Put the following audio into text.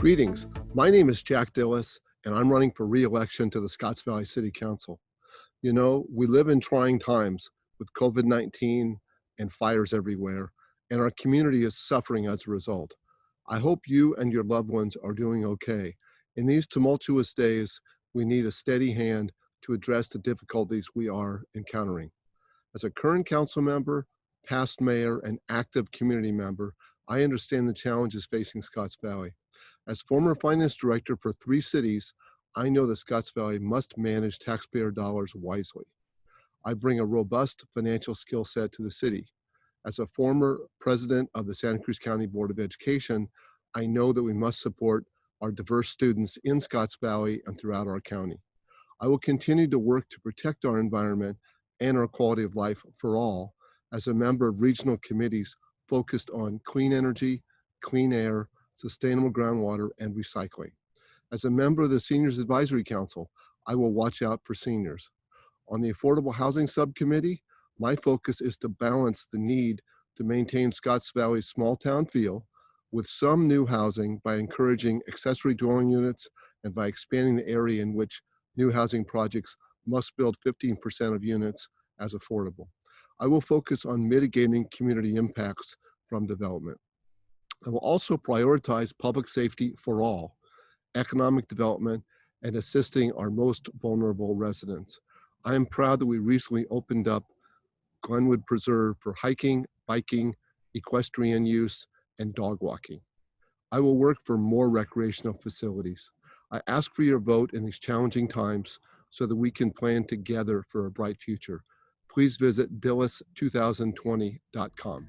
Greetings. My name is Jack Dilles, and I'm running for re-election to the Scotts Valley City Council. You know, we live in trying times with COVID-19 and fires everywhere, and our community is suffering as a result. I hope you and your loved ones are doing okay. In these tumultuous days, we need a steady hand to address the difficulties we are encountering. As a current council member, past mayor, and active community member, I understand the challenges facing Scotts Valley. As former finance director for three cities, I know that Scotts Valley must manage taxpayer dollars wisely. I bring a robust financial skill set to the city. As a former president of the Santa Cruz County Board of Education, I know that we must support our diverse students in Scotts Valley and throughout our county. I will continue to work to protect our environment and our quality of life for all as a member of regional committees focused on clean energy, clean air, sustainable groundwater, and recycling. As a member of the Seniors Advisory Council, I will watch out for seniors. On the Affordable Housing Subcommittee, my focus is to balance the need to maintain Scotts Valley's small town feel with some new housing by encouraging accessory dwelling units and by expanding the area in which new housing projects must build 15% of units as affordable. I will focus on mitigating community impacts from development. I will also prioritize public safety for all, economic development, and assisting our most vulnerable residents. I am proud that we recently opened up Glenwood Preserve for hiking, biking, equestrian use, and dog walking. I will work for more recreational facilities. I ask for your vote in these challenging times so that we can plan together for a bright future. Please visit dilles2020.com.